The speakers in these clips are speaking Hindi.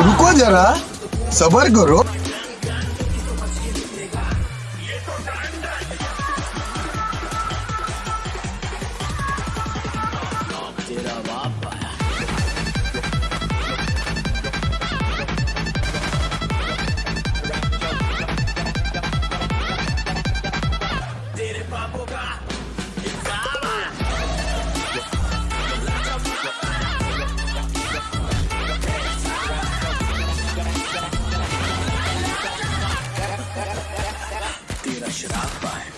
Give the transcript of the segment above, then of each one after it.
Ruko aja lah, sabar guru. should I buy?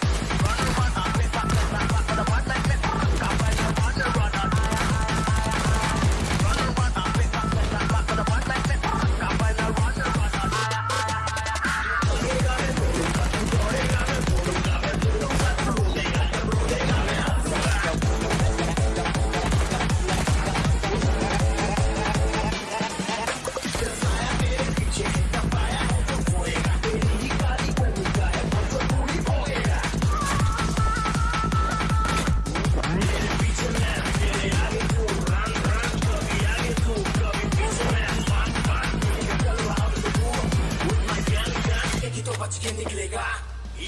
बच के निकलेगा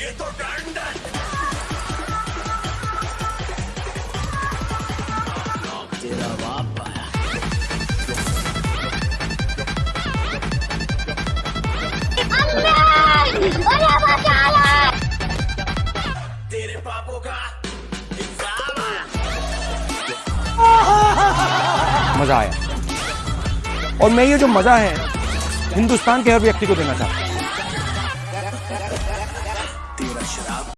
ये तो डंडन तेरा बाप मजा आया और मैं ये जो मजा है हिंदुस्तान के हर व्यक्ति को देना चाहता हूँ shut up.